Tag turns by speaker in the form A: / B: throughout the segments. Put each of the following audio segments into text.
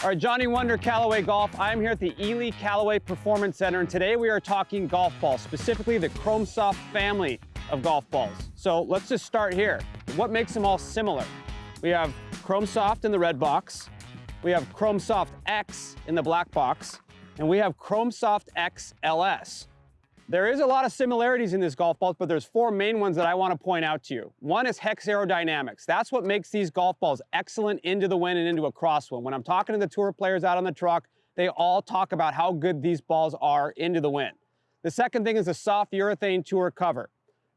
A: All right, Johnny Wunder, Callaway Golf. I'm here at the Ely Callaway Performance Center, and today we are talking golf balls, specifically the Chrome Soft family of golf balls. So let's just start here. What makes them all similar? We have Chrome Soft in the red box, we have Chrome Soft X in the black box, and we have Chrome Soft X LS. There is a lot of similarities in this golf ball, but there's four main ones that I want to point out to you. One is hex aerodynamics. That's what makes these golf balls excellent into the wind and into a crosswind. When I'm talking to the tour players out on the truck, they all talk about how good these balls are into the wind. The second thing is the soft urethane tour cover.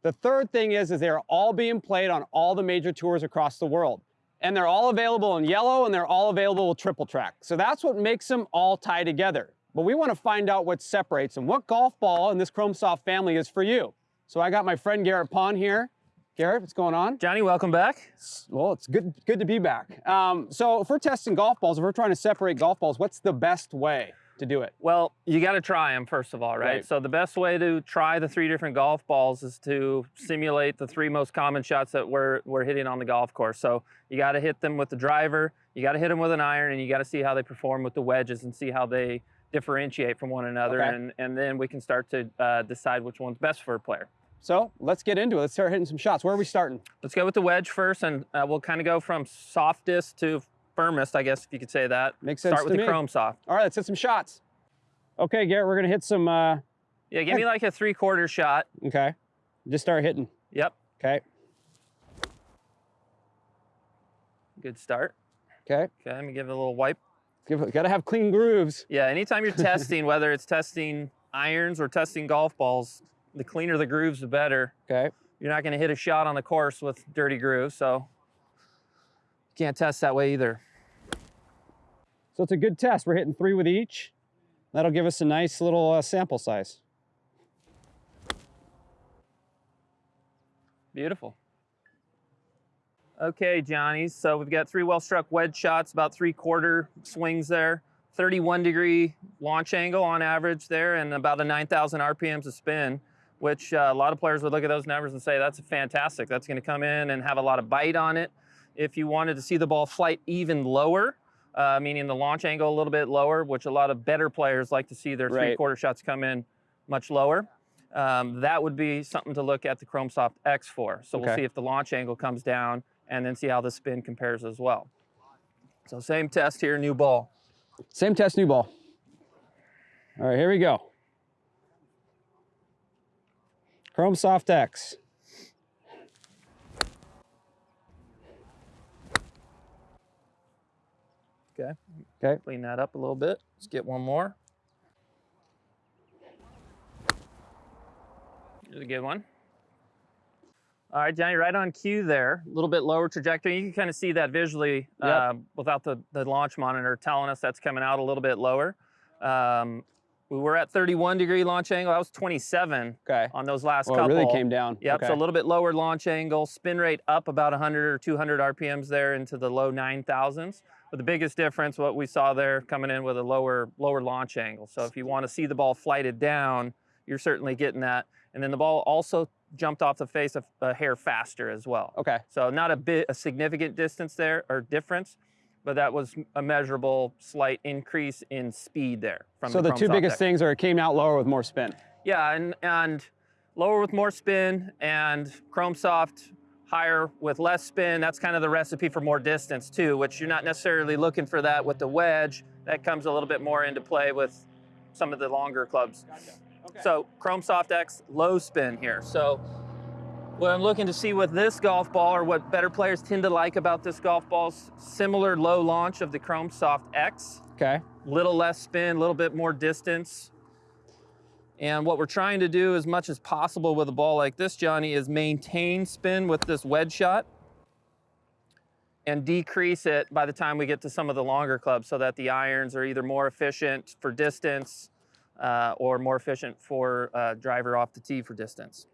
A: The third thing is, is they're all being played on all the major tours across the world. And they're all available in yellow and they're all available with triple track. So that's what makes them all tie together but we want to find out what separates them. What golf ball in this Chrome Soft family is for you? So I got my friend Garrett Pond here. Garrett, what's going on?
B: Johnny, welcome back.
A: Well, it's good, good to be back. Um, so if we're testing golf balls, if we're trying to separate golf balls, what's the best way to do it?
B: Well, you got to try them first of all, right? right? So the best way to try the three different golf balls is to simulate the three most common shots that we're, we're hitting on the golf course. So you got to hit them with the driver, you got to hit them with an iron, and you got to see how they perform with the wedges and see how they differentiate from one another, okay. and, and then we can start to uh, decide which one's best for a player.
A: So let's get into it. Let's start hitting some shots. Where are we starting?
B: Let's go with the wedge first, and uh, we'll kind of go from softest to firmest, I guess, if you could say that.
A: Makes sense
B: Start with
A: me.
B: the chrome soft.
A: All right, let's hit some shots. Okay, Garrett, we're going to hit some... Uh...
B: Yeah, give me like a three-quarter shot.
A: Okay. Just start hitting.
B: Yep.
A: Okay.
B: Good start.
A: Okay.
B: Okay, let me give it a little wipe.
A: Give, gotta have clean grooves.
B: Yeah, anytime you're testing, whether it's testing irons or testing golf balls, the cleaner the grooves, the better.
A: Okay.
B: You're not gonna hit a shot on the course with dirty grooves, so you can't test that way either.
A: So it's a good test. We're hitting three with each. That'll give us a nice little uh, sample size.
B: Beautiful. Okay, Johnny, so we've got three well-struck wedge shots, about three-quarter swings there, 31 degree launch angle on average there, and about a 9,000 RPMs of spin, which uh, a lot of players would look at those numbers and say, that's fantastic. That's gonna come in and have a lot of bite on it. If you wanted to see the ball flight even lower, uh, meaning the launch angle a little bit lower, which a lot of better players like to see their right. three-quarter shots come in much lower, um, that would be something to look at the Chrome Soft X for. So okay. we'll see if the launch angle comes down and then see how the spin compares as well. So same test here, new ball.
A: Same test, new ball. All right, here we go. Chrome Soft X.
B: Okay.
A: Okay.
B: Clean that up a little bit. Let's get one more. Here's a good one. All right, Johnny, right on cue there. A little bit lower trajectory. You can kind of see that visually yep. uh, without the, the launch monitor telling us that's coming out a little bit lower. Um, we were at 31 degree launch angle. That was 27
A: okay.
B: on those last
A: well,
B: couple.
A: It really came down.
B: Yep,
A: okay.
B: so a little bit lower launch angle, spin rate up about 100 or 200 RPMs there into the low 9,000s. But the biggest difference, what we saw there, coming in with a lower lower launch angle. So if you want to see the ball flighted down, you're certainly getting that. And then the ball also jumped off the face of a hair faster as well.
A: Okay.
B: So not a bit a significant distance there or difference, but that was a measurable slight increase in speed there. From
A: so
B: the,
A: the two biggest things are it came out lower with more spin.
B: Yeah, and and lower with more spin and Chrome Soft higher with less spin. That's kind of the recipe for more distance too, which you're not necessarily looking for that with the wedge. That comes a little bit more into play with some of the longer clubs. Gotcha. Okay. So Chrome Soft X low spin here. So what I'm looking to see with this golf ball or what better players tend to like about this golf ball is similar low launch of the Chrome Soft X.
A: Okay.
B: Little less spin, a little bit more distance. And what we're trying to do as much as possible with a ball like this, Johnny, is maintain spin with this wedge shot and decrease it by the time we get to some of the longer clubs so that the irons are either more efficient for distance uh, or more efficient for uh, driver off the tee for distance.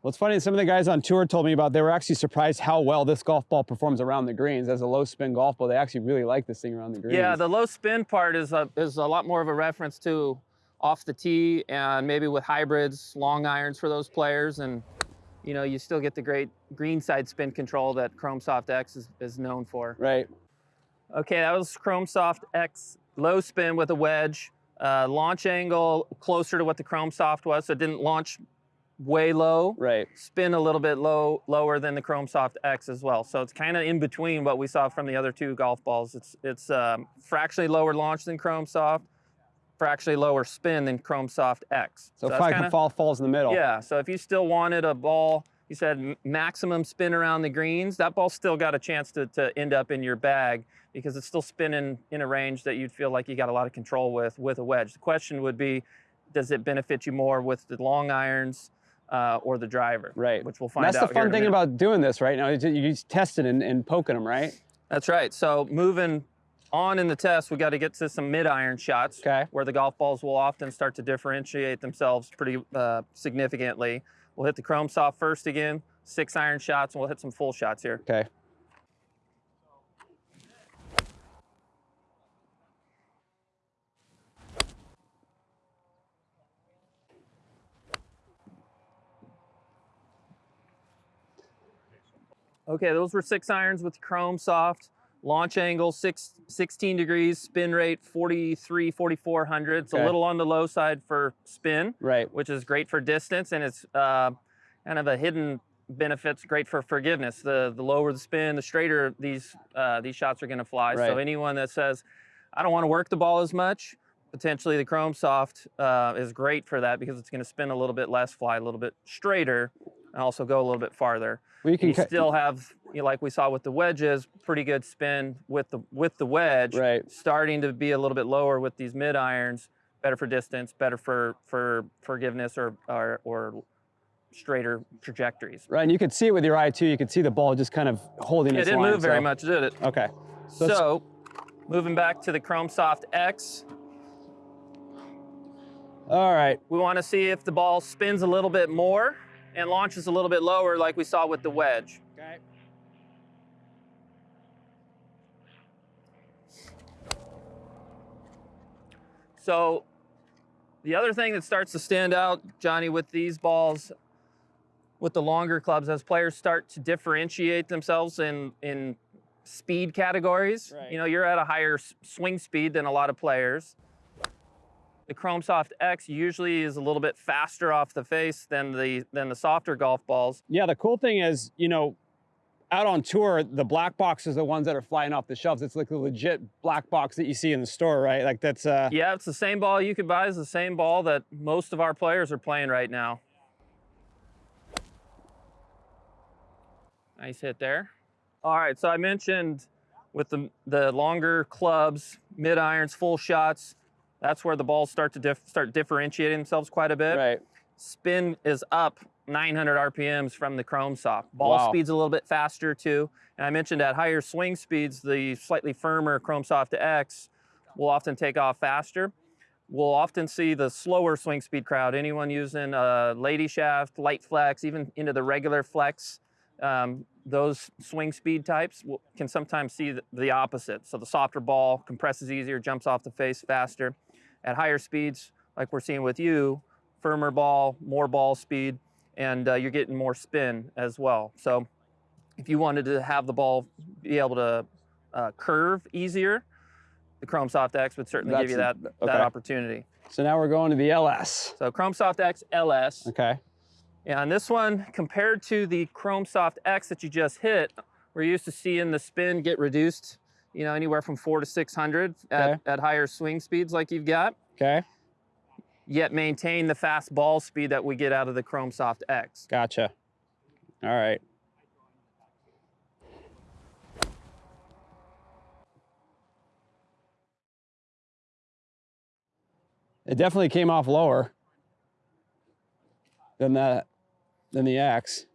A: Well, it's funny, some of the guys on tour told me about they were actually surprised how well this golf ball performs around the greens. As a low spin golf ball, they actually really like this thing around the greens.
B: Yeah, the low spin part is a, is a lot more of a reference to off the tee and maybe with hybrids, long irons for those players. And you know, you still get the great green side spin control that Chrome Soft X is, is known for.
A: Right.
B: Okay, that was Chrome Soft X low spin with a wedge. Uh, launch angle closer to what the Chrome Soft was, so it didn't launch way low.
A: Right.
B: Spin a little bit low, lower than the Chrome Soft X as well. So it's kind of in between what we saw from the other two golf balls. It's it's um, fractionally lower launch than Chrome Soft, fractionally lower spin than Chrome Soft X.
A: So,
B: that's
A: probably
B: kinda-
A: fall falls in the middle.
B: yeah, so if you still wanted a ball, you said maximum spin around the greens, that ball still got a chance to, to end up in your bag because it's still spinning in a range that you'd feel like you got a lot of control with with a wedge. The question would be, does it benefit you more with the long irons uh, or the driver?
A: Right.
B: Which we'll find
A: that's
B: out
A: the fun thing about doing this right now. is that You just testing and, and poking them, right?
B: That's right. So moving on in the test, we got to get to some mid iron shots
A: Okay.
B: where the golf balls will often start to differentiate themselves pretty uh, significantly. We'll hit the Chrome Soft first again, six iron shots, and we'll hit some full shots here.
A: Okay.
B: Okay, those were six irons with Chrome Soft. Launch angle six, 16 degrees, spin rate 43, 4400. It's
A: Okay.
B: a little on the low side for spin,
A: Right.
B: which is great for distance, and it's uh, kind of a hidden benefits. Great for forgiveness. The the lower the spin, the straighter these uh, these shots are going to fly. So anyone that says, I don't want to work the ball as much, potentially the Chrome Soft uh, is great for that because it's going to spin a little bit less, fly a little bit straighter, and also go a little bit farther.
A: Well, you can
B: You still have, you know, like we saw with the wedges, pretty good spin with the with the wedge.
A: Right.
B: Starting to be a little bit lower with these mid irons, better for distance, better for for forgiveness or or, or straighter trajectories.
A: Right, and you could see it with your eye too. You could see the ball just kind of holding
B: It
A: its
B: didn't
A: line,
B: move very
A: so-
B: much, did it?
A: Okay.
B: So,
A: let's-
B: moving back to the Chrome Soft X,
A: All right.
B: we want to see if the ball spins a little bit more and launches a little bit lower like we saw with the wedge.
A: Okay.
B: So the other thing that starts to stand out, Johnny, with these balls, with the longer clubs, as players start to differentiate themselves in in speed categories.
A: Right.
B: You know, you're at a higher swing speed than a lot of players. The Chrome Soft X usually is a little bit faster off the face than the than the softer golf balls.
A: Yeah, the cool thing is, you know, out on tour, the black boxes are the ones that are flying off the shelves. It's like the legit black box that you see in the store, right? Like that's uh
B: Yeah, it's the same ball you could buy. It's the same ball that most of our players are playing right now. Nice hit there. All right, so I mentioned with the the longer clubs, mid irons, full shots, that's where the balls start to dif- start differentiating themselves quite a bit.
A: right.
B: Spin is up 900 RPMs from the Chrome Soft. Ball
A: Wow.
B: speed's a little bit faster too. And I mentioned at higher swing speeds, the slightly firmer Chrome Soft X will often take off faster. We'll often see the slower swing speed crowd, anyone using a lady shaft, light flex, even into the regular flex, um, those swing speed types will, can sometimes see the, the opposite. So the softer ball compresses easier, jumps off the face faster. At higher speeds, like we're seeing with you, firmer ball, more ball speed, and uh, you're getting more spin as well. So if you wanted to have the ball be able to uh, curve easier, the Chrome Soft X would certainly give you that,
A: That's-
B: that opportunity.
A: So now we're going to the LS.
B: So Chrome Soft X LS.
A: Okay.
B: Yeah, and this one, compared to the Chrome Soft X that you just hit, we're used to seeing the spin get reduced, you know, anywhere from four to 600 at,
A: Okay.
B: at higher swing speeds like you've got,
A: Okay.
B: yet maintain the fast ball speed that we get out of the Chrome Soft X.
A: Gotcha. All right. It definitely came off lower than that than the X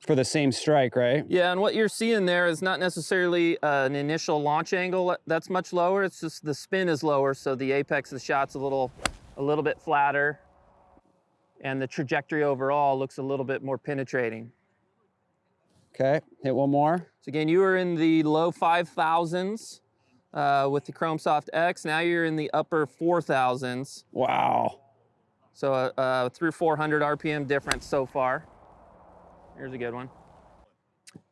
A: for the same strike, right?
B: Yeah, and what you're seeing there is not necessarily uh, an initial launch angle that's much lower. It's just the spin is lower, so the apex of the shot's a little, a little bit flatter, and the trajectory overall looks a little bit more penetrating.
A: Okay. Hit one more.
B: So again, you were in the low 5,000s uh, with the Chrome Soft X. Now you're in the upper 4,000s.
A: Wow.
B: So uh, uh, through 400 RPM difference so far. Here's a good one.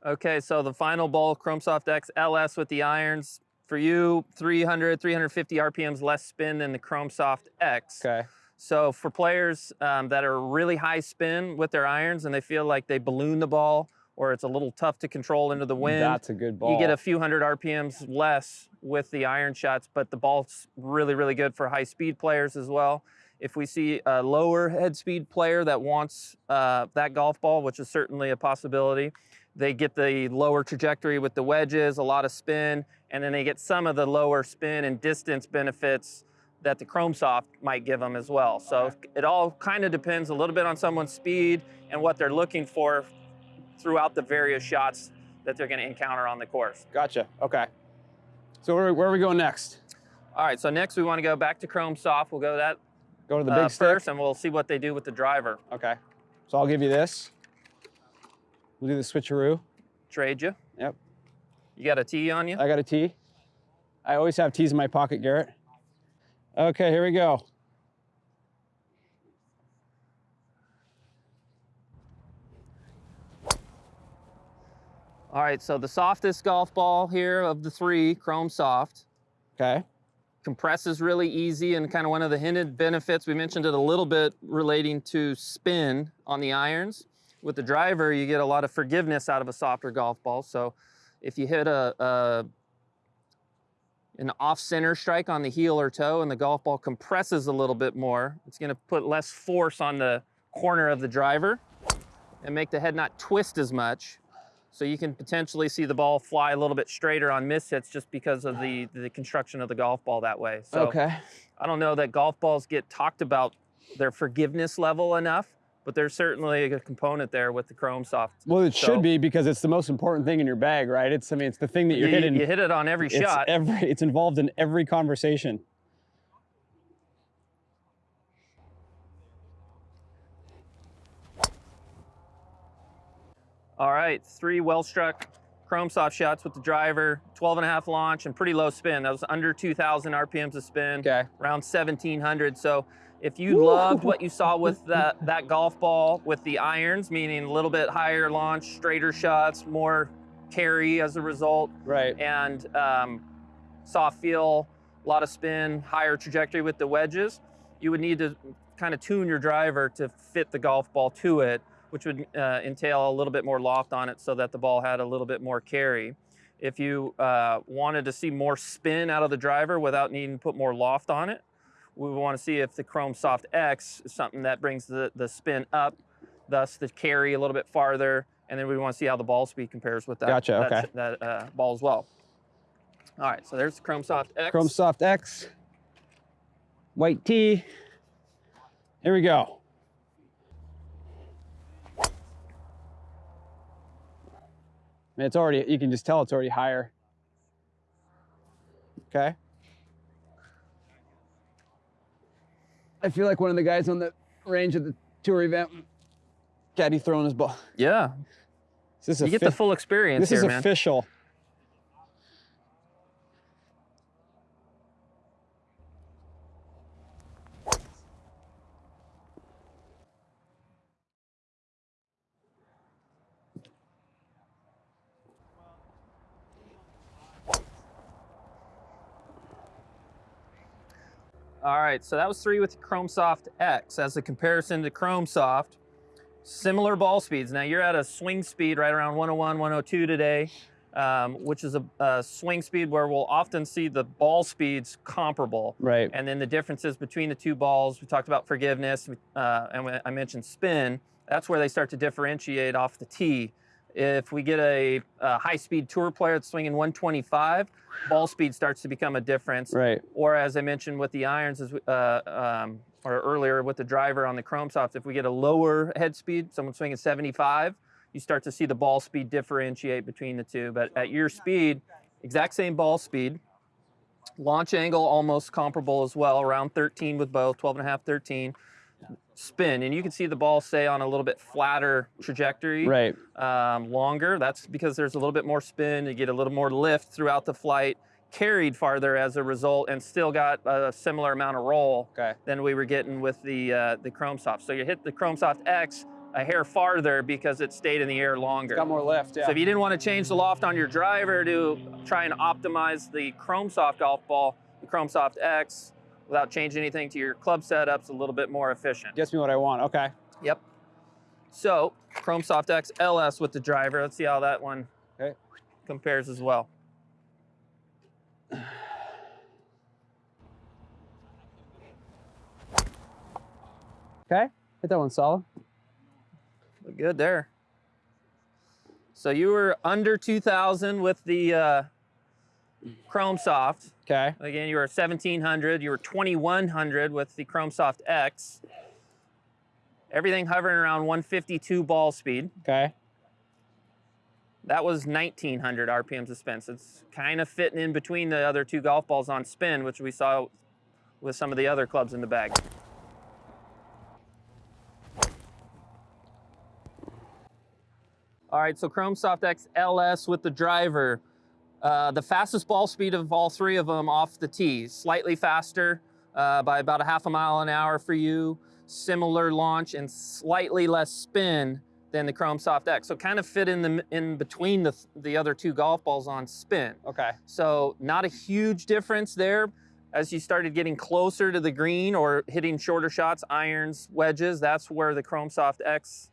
B: Okay, so the final ball, Chrome Soft X LS with the irons. For you, 300, 350 RPMs less spin than the Chrome Soft X.
A: Okay.
B: So for players um, that are really high spin with their irons and they feel like they balloon the ball or it's a little tough to control into the wind,
A: That's a good ball.
B: you get a few hundred RPMs less with the iron shots, but the ball's really, really good for high speed players as well. If we see a lower head speed player that wants uh, that golf ball, which is certainly a possibility, they get the lower trajectory with the wedges, a lot of spin, and then they get some of the lower spin and distance benefits that the Chrome Soft might give them as well. So it all kind of depends a little bit on someone's speed and what they're looking for throughout the various shots that they're going to encounter on the course.
A: Gotcha. Okay. So where, where are we going next?
B: All right, so next we want to go back to Chrome Soft. We'll go that
A: Go to the
B: uh,
A: big stick.
B: first, and we'll see what they do with the driver.
A: Okay. So I'll give you this. We'll do the switcheroo.
B: Trade you.
A: Yep.
B: You got a tee on you?
A: I got a tee. I always have tees in my pocket, Garrett. Okay, here we go.
B: All right, so the softest golf ball here of the three, Chrome Soft,
A: Okay.
B: Compresses really easy and kind of one of the hinted benefits. We mentioned it a little bit relating to spin on the irons. With the driver, you get a lot of forgiveness out of a softer golf ball. So if you hit a, a an off-center strike on the heel or toe and the golf ball compresses a little bit more, it's going to put less force on the corner of the driver and make the head not twist as much. So you can potentially see the ball fly a little bit straighter on miss hits just because of the, the construction of the golf ball that way. So
A: okay.
B: I don't know that golf balls get talked about their forgiveness level enough, but there's certainly a component there with the Chrome Soft.
A: Well, it
B: So-
A: should be because it's the most important thing in your bag, right? It's I mean, it's the thing that you're
B: you,
A: hitting.
B: you hit it on every
A: it's
B: shot.
A: every it's involved in every conversation.
B: All right, three well-struck Chrome Soft shots with the driver, 12 and a half launch and pretty low spin. That was under 2,000 RPMs of spin.
A: Okay.
B: around 1700. So if you loved what you saw with that, that golf ball with the irons, meaning a little bit higher launch, straighter shots, more carry as a result,
A: Right.
B: and um, soft feel, a lot of spin, higher trajectory with the wedges, you would need to kind of tune your driver to fit the golf ball to it, which would uh, entail a little bit more loft on it so that the ball had a little bit more carry. If you uh, wanted to see more spin out of the driver without needing to put more loft on it, we would want to see if the Chrome Soft X is something that brings the, the spin up, thus the carry a little bit farther, and then we want to see how the ball speed compares with that,
A: Gotcha,
B: that,
A: okay.
B: that uh, ball as well. All right, so there's the Chrome Soft X.
A: Chrome Soft X. White tee. Here we go. And It's already, you can just tell it's already higher. Okay. I feel like one of the guys on the range at the tour event, caddy throwing his ball.
B: Yeah,
A: This Is
B: you get the full experience
A: This
B: here,
A: is
B: man.
A: official.
B: All right, so that was three with Chrome Soft X. As a comparison to Chrome Soft, similar ball speeds. Now you're at a swing speed right around 101, 102 today, um, which is a, a swing speed where we'll often see the ball speeds comparable.
A: Right.
B: And then the differences between the two balls, we talked about forgiveness, uh, and I mentioned spin. That's where they start to differentiate off the tee. If we get a, a high-speed tour player that's swinging 125, ball speed starts to become a difference.
A: Right.
B: Or as I mentioned with the irons, uh, um, or earlier with the driver on the Chrome Soft, if we get a lower head speed, someone swinging 75, you start to see the ball speed differentiate between the two. But at your speed, exact same ball speed, launch angle almost comparable as well, around 13 with both, 12 and a half, 13. Spin, and you can see the ball stay on a little bit flatter trajectory
A: Right.
B: um, longer. That's because there's a little bit more spin. You get a little more lift throughout the flight, carried farther as a result, and still got a similar amount of roll
A: Okay.
B: than we were getting with the uh, the Chrome Soft. So you hit the Chrome Soft X a hair farther because it stayed in the air longer.
A: Got more lift, yeah.
B: So if you didn't want to change the loft on your driver to try and optimize the Chrome Soft golf ball, the Chrome Soft X, without changing anything to your club setup's a little bit more efficient.
A: Gets me what I want, okay.
B: Yep. So Chrome Soft X LS with the driver. Let's see how that one
A: Okay.
B: compares as well.
A: Okay, hit that one solid.
B: Look good there. So you were under 2,000 with the uh, Chrome Soft.
A: Okay,
B: Again, you were 1,700. You were 2,100 with the Chrome Soft X. Everything hovering around 152 ball speed.
A: okay.
B: That was 1,900 RPMs of spin. So it's kind of fitting in between the other two golf balls on spin, which we saw with some of the other clubs in the bag. All right, so Chrome Soft X LS with the driver. Uh, the fastest ball speed of all three of them off the tee. Slightly faster uh, by about a half a mile an hour for you. Similar launch and slightly less spin than the Chrome Soft X. So kind of fit in the in between the the other two golf balls on spin.
A: Okay,
B: So not a huge difference there. As you started getting closer to the green or hitting shorter shots, irons, wedges, that's where the Chrome Soft X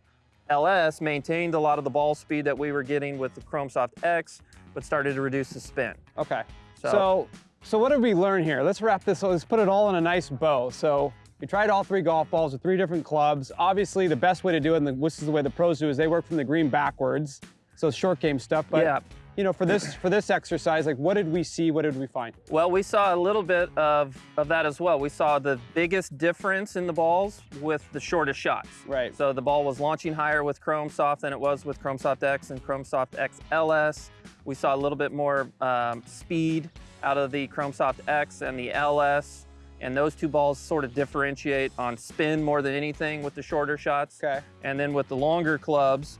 B: LS maintained a lot of the ball speed that we were getting with the Chrome Soft X, but started to reduce the spin.
A: okay.
B: So,
A: So, so what did we learn here? Let's wrap this, let's put it all in a nice bow. So we tried all three golf balls with three different clubs. Obviously, the best way to do it, and the, this is the way the pros do, is they work from the green backwards. So short game stuff. But
B: yeah,
A: you know, for this for this exercise, like what did we see? What did we find?
B: Well, we saw a little bit of, of that as well. We saw the biggest difference in the balls with the shortest shots.
A: Right.
B: So the ball was launching higher with Chrome Soft than it was with Chrome Soft X and Chrome Soft X LS. We saw a little bit more um, speed out of the Chrome Soft X and the LS. And those two balls sort of differentiate on spin more than anything with the shorter shots.
A: Okay.
B: And then with the longer clubs,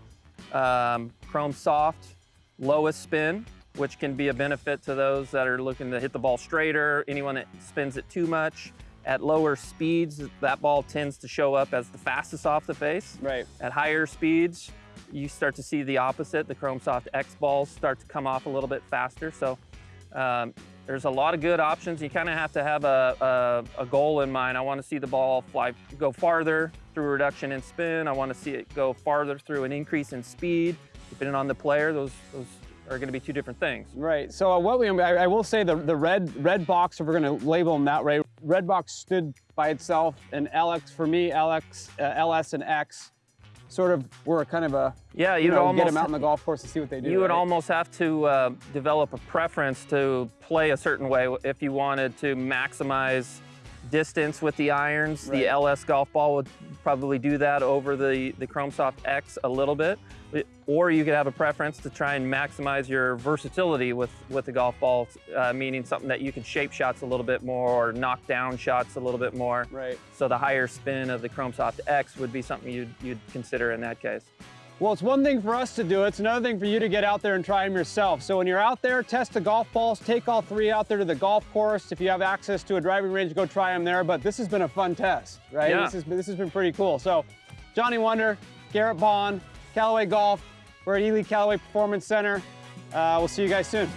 B: um, Chrome Soft, lowest spin, which can be a benefit to those that are looking to hit the ball straighter, anyone that spins it too much. At lower speeds, that ball tends to show up as the fastest off the face.
A: Right.
B: At higher speeds, you start to see the opposite. The Chrome Soft X balls start to come off a little bit faster. So um, there's a lot of good options. You kind of have to have a, a, a goal in mind. I want to see the ball fly, go farther through a reduction in spin. I want to see it go farther through an increase in speed. Depending on the player, those, those are going to be two different things.
A: Right. So uh, what we, I, I will say the the red red box, if we're going to label them that way, red box stood by itself, and LX for me, LX, uh, LS, and X, sort of were kind of a
B: Yeah,
A: you
B: you'd
A: know
B: almost
A: get them out on the golf course to see what they do.
B: You would
A: right?
B: almost have to uh, develop a preference to play a certain way if you wanted to maximize distance with the irons.
A: Right.
B: The LS golf ball would probably do that over the, the Chrome Soft X a little bit. Or you could have a preference to try and maximize your versatility with, with the golf ball, uh, meaning something that you can shape shots a little bit more or knock down shots a little bit more.
A: Right.
B: So the higher spin of the Chrome Soft X would be something you'd, you'd consider in that case.
A: Well, it's one thing for us to do. It's another thing for you to get out there and try them yourself. So when you're out there, test the golf balls. Take all three out there to the golf course. If you have access to a driving range, go try them there. But this has been a fun test, right?
B: Yeah.
A: This, has, this has been pretty cool. So Johnny Wunder, Garrett Bond, Callaway Golf. We're at Ely Callaway Performance Center. Uh, we'll see you guys soon.